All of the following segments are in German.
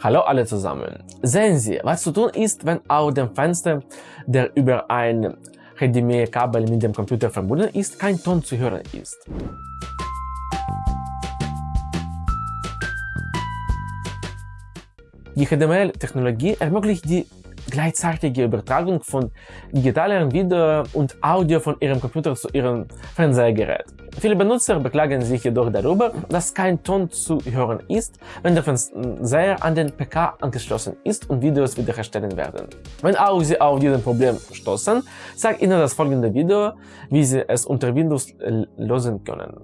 Hallo alle zusammen. Sehen Sie, was zu tun ist, wenn auf dem Fenster, der über ein HDMI-Kabel mit dem Computer verbunden ist, kein Ton zu hören ist. Die HDMI-Technologie ermöglicht die gleichzeitige Übertragung von digitalem Video und Audio von ihrem Computer zu ihrem Fernsehgerät. Viele Benutzer beklagen sich jedoch darüber, dass kein Ton zu hören ist, wenn der Fernseher an den PK angeschlossen ist und Videos wiederherstellen werden. Wenn auch Sie auf dieses Problem stoßen, zeigt Ihnen das folgende Video, wie Sie es unter Windows lösen können.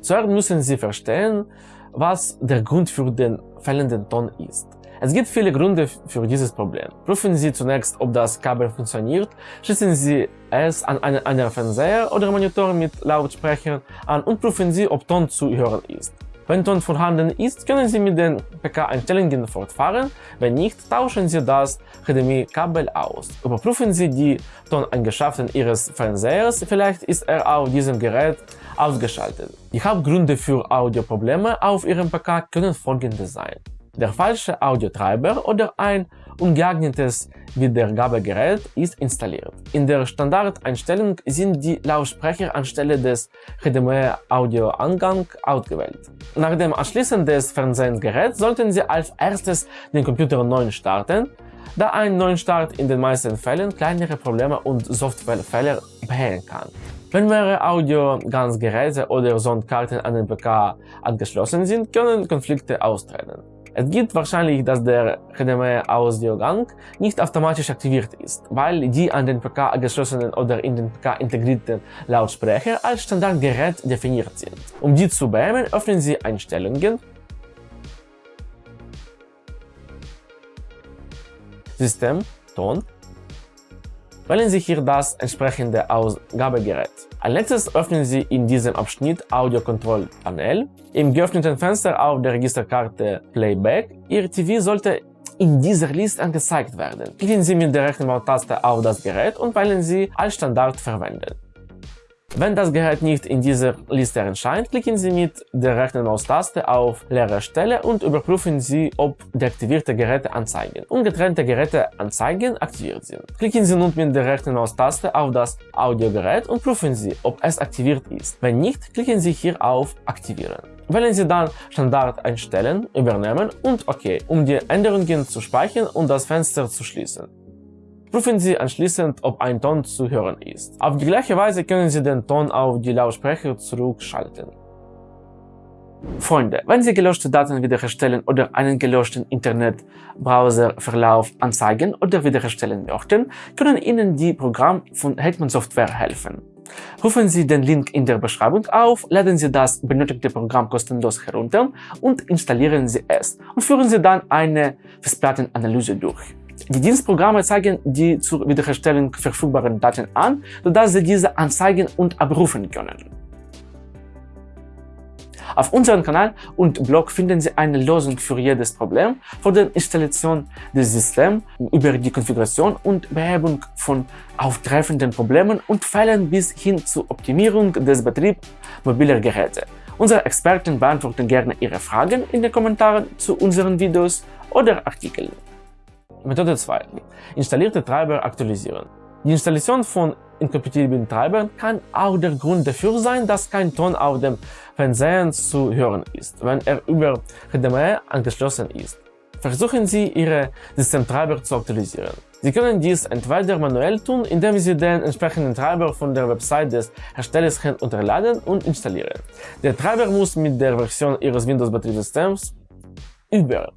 Zuerst müssen Sie verstehen, was der Grund für den fehlenden Ton ist. Es gibt viele Gründe für dieses Problem. Prüfen Sie zunächst, ob das Kabel funktioniert, schließen Sie es an einen anderen Fernseher oder Monitor mit Lautsprechern an und prüfen Sie, ob Ton zu hören ist. Wenn Ton vorhanden ist, können Sie mit den PK-Einstellungen fortfahren, wenn nicht, tauschen Sie das HDMI-Kabel aus. Überprüfen Sie die Toneigenschaften Ihres Fernsehers, vielleicht ist er auf diesem Gerät ausgeschaltet. Die Hauptgründe für Audioprobleme auf Ihrem PK können folgende sein der falsche Audiotreiber oder ein ungeeignetes Wiedergabegerät ist installiert. In der Standardeinstellung sind die Lautsprecher anstelle des HDMI-Audioangang ausgewählt. Nach dem Anschließen des Fernsehgeräts sollten Sie als erstes den Computer neu starten, da ein Neustart in den meisten Fällen kleinere Probleme und Softwarefehler beheben kann. Wenn mehrere Audio-Ganz-Geräte oder Soundkarten an den PK angeschlossen sind, können Konflikte austreten. Es gibt wahrscheinlich, dass der HDMI-Audiogang nicht automatisch aktiviert ist, weil die an den PK angeschlossenen oder in den PK integrierten Lautsprecher als Standardgerät definiert sind. Um die zu beheben, öffnen Sie Einstellungen, System, Ton Wählen Sie hier das entsprechende Ausgabegerät. Als letztes öffnen Sie in diesem Abschnitt Audio Control Panel. Im geöffneten Fenster auf der Registerkarte Playback. Ihr TV sollte in dieser Liste angezeigt werden. Klicken Sie mit der rechten Maustaste auf das Gerät und wählen Sie als Standard verwenden. Wenn das Gerät nicht in dieser Liste erscheint, klicken Sie mit der rechten Maustaste auf leere Stelle und überprüfen Sie, ob deaktivierte Geräte anzeigen und Geräte anzeigen aktiviert sind. Klicken Sie nun mit der rechten Maustaste auf das Audiogerät und prüfen Sie, ob es aktiviert ist. Wenn nicht, klicken Sie hier auf Aktivieren. Wählen Sie dann Standard einstellen, übernehmen und OK, um die Änderungen zu speichern und das Fenster zu schließen. Prüfen Sie anschließend, ob ein Ton zu hören ist. Auf die gleiche Weise können Sie den Ton auf die Lautsprecher zurückschalten. Freunde, wenn Sie gelöschte Daten wiederherstellen oder einen gelöschten Internetbrowserverlauf anzeigen oder wiederherstellen möchten, können Ihnen die Programme von Hetman Software helfen. Rufen Sie den Link in der Beschreibung auf, laden Sie das benötigte Programm kostenlos herunter und installieren Sie es und führen Sie dann eine Festplattenanalyse durch. Die Dienstprogramme zeigen die zur Wiederherstellung verfügbaren Daten an, sodass Sie diese anzeigen und abrufen können. Auf unserem Kanal und Blog finden Sie eine Lösung für jedes Problem, von der Installation des Systems über die Konfiguration und Behebung von auftreffenden Problemen und Fällen bis hin zur Optimierung des Betriebs mobiler Geräte. Unsere Experten beantworten gerne Ihre Fragen in den Kommentaren zu unseren Videos oder Artikeln. Methode 2. Installierte Treiber aktualisieren. Die Installation von inkompatiblen Treibern kann auch der Grund dafür sein, dass kein Ton auf dem Fernseher zu hören ist, wenn er über HDMI angeschlossen ist. Versuchen Sie, Ihre Systemtreiber zu aktualisieren. Sie können dies entweder manuell tun, indem Sie den entsprechenden Treiber von der Website des Herstellers herunterladen und installieren. Der Treiber muss mit der Version Ihres Windows-Betriebssystems über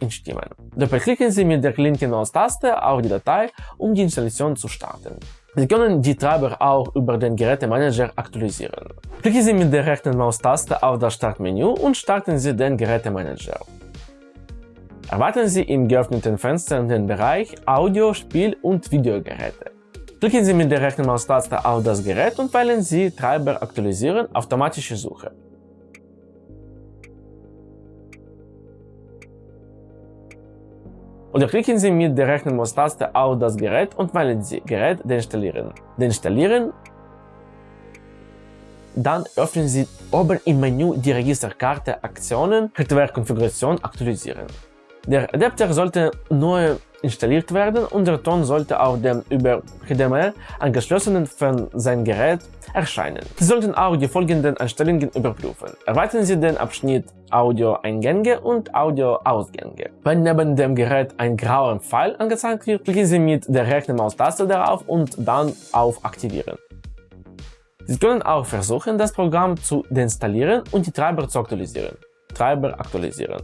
entstimmen. Doppelklicken Sie mit der linken Maustaste auf die Datei, um die Installation zu starten. Sie können die Treiber auch über den Gerätemanager aktualisieren. Klicken Sie mit der rechten Maustaste auf das Startmenü und starten Sie den Gerätemanager. Erwarten Sie im geöffneten Fenster den Bereich Audio, Spiel und Videogeräte. Klicken Sie mit der rechten Maustaste auf das Gerät und wählen Sie Treiber aktualisieren, automatische Suche. Oder klicken Sie mit der rechten Maustaste auf das Gerät und wählen Sie Gerät deinstallieren. Deinstallieren. Dann öffnen Sie oben im Menü die Registerkarte Aktionen Hardware-Konfiguration aktualisieren. Der Adapter sollte neu installiert werden und der Ton sollte auf dem über HDMI angeschlossenen Fernsehgerät erscheinen. Sie sollten auch die folgenden Einstellungen überprüfen. Erweitern Sie den Abschnitt Audio-Eingänge und Audio-Ausgänge. Wenn neben dem Gerät ein grauer Pfeil angezeigt wird, klicken Sie mit der rechten Maustaste darauf und dann auf Aktivieren. Sie können auch versuchen, das Programm zu deinstallieren und die Treiber zu aktualisieren. Treiber aktualisieren.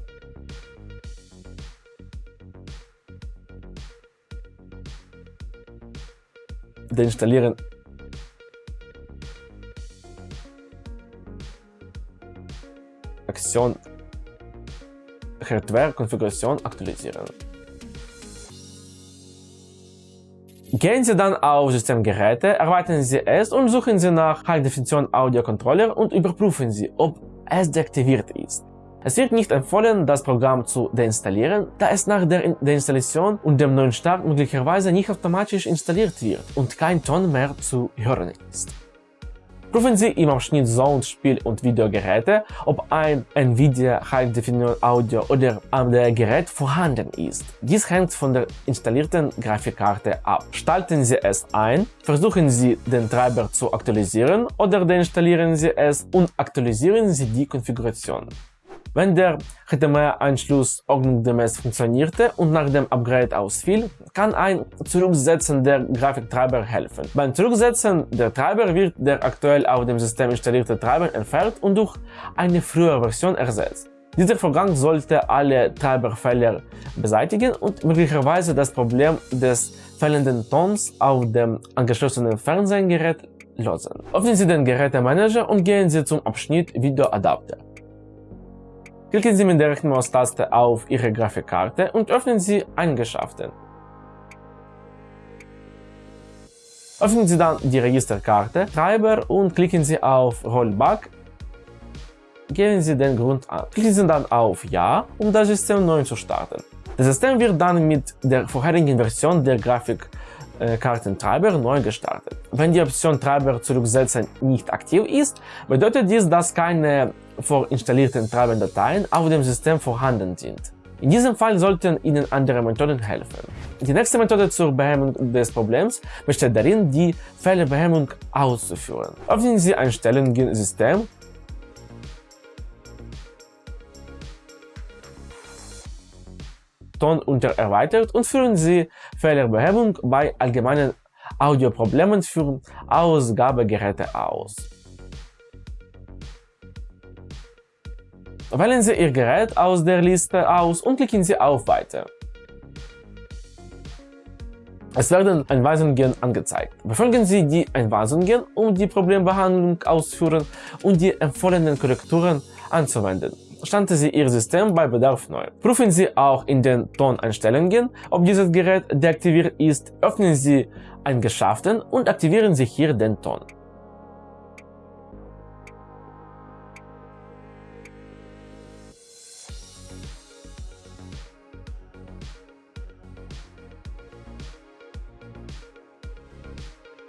Deinstallieren Aktion Hardware-Konfiguration aktualisieren. Gehen Sie dann auf Systemgeräte, erweitern Sie es und suchen Sie nach High Definition Audio Controller und überprüfen Sie, ob es deaktiviert ist. Es wird nicht empfohlen, das Programm zu deinstallieren, da es nach der Deinstallation und dem neuen Start möglicherweise nicht automatisch installiert wird und kein Ton mehr zu hören ist. Prüfen Sie im Abschnitt Sound, Spiel und Videogeräte, ob ein Nvidia High Definition Audio oder AMD-Gerät vorhanden ist. Dies hängt von der installierten Grafikkarte ab. Schalten Sie es ein, versuchen Sie den Treiber zu aktualisieren oder deinstallieren Sie es und aktualisieren Sie die Konfiguration. Wenn der HDMI-Anschluss ordnungsgemäß funktionierte und nach dem Upgrade ausfiel, kann ein Zurücksetzen der Grafiktreiber helfen. Beim Zurücksetzen der Treiber wird der aktuell auf dem System installierte Treiber entfernt und durch eine frühere Version ersetzt. Dieser Vorgang sollte alle Treiberfehler beseitigen und möglicherweise das Problem des fehlenden Tons auf dem angeschlossenen Fernsehgerät lösen. Öffnen Sie den Gerätemanager und gehen Sie zum Abschnitt Videoadapter. Klicken Sie mit der rechten Maustaste auf Ihre Grafikkarte und öffnen Sie Eigenschaften. Öffnen Sie dann die Registerkarte, Treiber und klicken Sie auf Rollback. Geben Sie den Grund an. Klicken Sie dann auf Ja, um das System neu zu starten. Das System wird dann mit der vorherigen Version der Grafikkartentreiber neu gestartet. Wenn die Option Treiber zurücksetzen nicht aktiv ist, bedeutet dies, dass keine vorinstallierten Treibendateien auf dem System vorhanden sind. In diesem Fall sollten Ihnen andere Methoden helfen. Die nächste Methode zur Behebung des Problems besteht darin, die Fehlerbehebung auszuführen. Öffnen Sie Einstellungen System Ton unter erweitert und führen Sie Fehlerbehebung bei allgemeinen Audioproblemen für Ausgabegeräte aus. Wählen Sie Ihr Gerät aus der Liste aus und klicken Sie auf Weiter. Es werden Anweisungen angezeigt. Befolgen Sie die Anweisungen, um die Problembehandlung auszuführen und die empfohlenen Korrekturen anzuwenden. Starten Sie Ihr System bei Bedarf neu. Prüfen Sie auch in den Toneinstellungen, ob dieses Gerät deaktiviert ist. Öffnen Sie Eigenschaften und aktivieren Sie hier den Ton.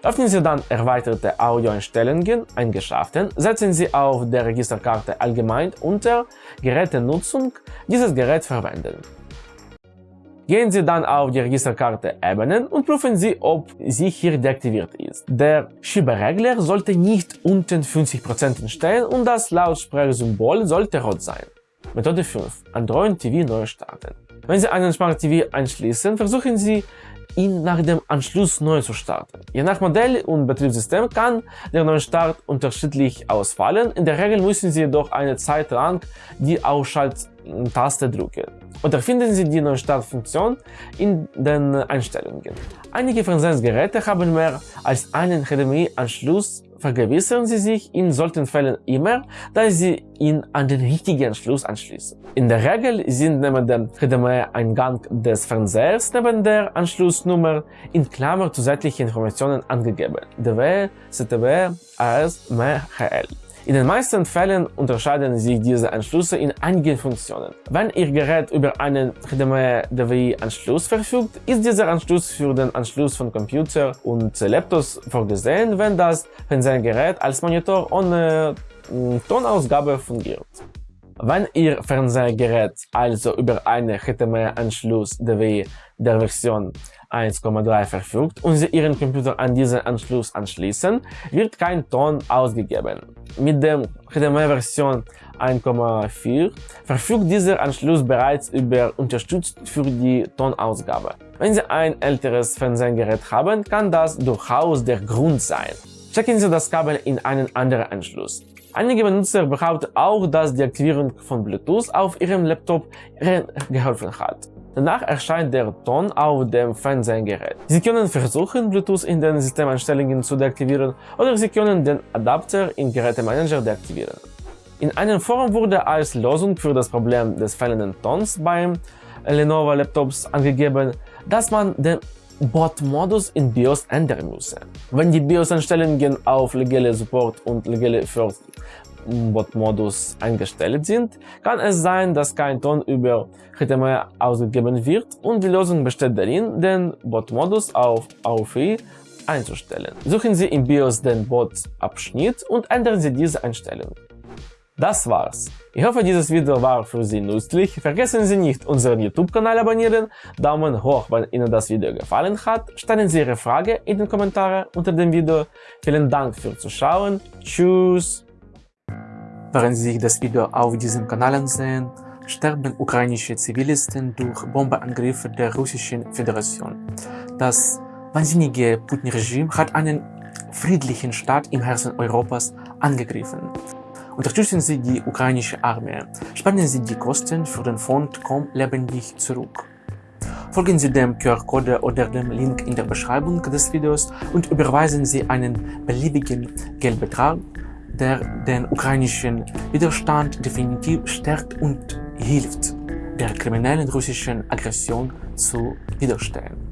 Öffnen Sie dann erweiterte Audioeinstellungen Eigenschaften, setzen Sie auf der Registerkarte Allgemein unter Gerätenutzung dieses Gerät verwenden. Gehen Sie dann auf die Registerkarte Ebenen und prüfen Sie, ob sie hier deaktiviert ist. Der Schieberegler sollte nicht unten 50% stehen und das Lautsprechersymbol sollte rot sein. Methode 5. Android TV neu starten. Wenn Sie einen Smart TV anschließen, versuchen Sie ihn nach dem Anschluss neu zu starten. Je nach Modell und Betriebssystem kann der Neustart unterschiedlich ausfallen. In der Regel müssen Sie jedoch eine Zeit lang die Ausschalttaste drücken. Oder finden Sie die Neustartfunktion in den Einstellungen. Einige Fernsehgeräte haben mehr als einen HDMI-Anschluss vergewissern Sie sich in solchen Fällen immer, dass Sie ihn an den richtigen Anschluss anschließen. In der Regel sind neben dem HDMI-Eingang des Fernsehers neben der Anschlussnummer in Klammer zusätzliche Informationen angegeben. DW, ZTW, AS, MHL. In den meisten Fällen unterscheiden sich diese Anschlüsse in einigen Funktionen. Wenn Ihr Gerät über einen HDMI-DVI-Anschluss verfügt, ist dieser Anschluss für den Anschluss von Computer und Laptops vorgesehen, wenn das Fernsehgerät als Monitor ohne hm, Tonausgabe fungiert. Wenn Ihr Fernsehgerät also über einen HDMI-Anschluss DWI der Version 1,3 verfügt und Sie Ihren Computer an diesen Anschluss anschließen, wird kein Ton ausgegeben. Mit der HDMI-Version 1,4 verfügt dieser Anschluss bereits über Unterstützung für die Tonausgabe. Wenn Sie ein älteres Fernsehgerät haben, kann das durchaus der Grund sein. Checken Sie das Kabel in einen anderen Anschluss. Einige Benutzer behaupten auch, dass die Aktivierung von Bluetooth auf ihrem Laptop geholfen hat. Danach erscheint der Ton auf dem Fernsehgerät. Sie können versuchen, Bluetooth in den Systemeinstellungen zu deaktivieren oder Sie können den Adapter im Gerätemanager deaktivieren. In einem Forum wurde als Lösung für das Problem des fehlenden Tons beim Lenovo Laptops angegeben, dass man den Bot-Modus in BIOS ändern müsse. Wenn die BIOS-Einstellungen auf legale Support und legale First Bot-Modus eingestellt sind, kann es sein, dass kein Ton über HTML ausgegeben wird und die Lösung besteht darin, den Bot-Modus auf AUFI einzustellen. Suchen Sie im BIOS den Bot-Abschnitt und ändern Sie diese Einstellung. Das war's. Ich hoffe, dieses Video war für Sie nützlich. Vergessen Sie nicht, unseren YouTube-Kanal abonnieren, Daumen hoch, wenn Ihnen das Video gefallen hat, stellen Sie Ihre Frage in den Kommentaren unter dem Video. Vielen Dank fürs Zuschauen. Tschüss! Während Sie sich das Video auf diesem Kanal ansehen, sterben ukrainische Zivilisten durch Bombenangriffe der Russischen Föderation. Das wahnsinnige Putin-Regime hat einen friedlichen Staat im Herzen Europas angegriffen. Unterstützen Sie die ukrainische Armee. Spenden Sie die Kosten für den Fond Komm lebendig zurück. Folgen Sie dem QR-Code oder dem Link in der Beschreibung des Videos und überweisen Sie einen beliebigen Geldbetrag, der den ukrainischen Widerstand definitiv stärkt und hilft, der kriminellen russischen Aggression zu widerstehen.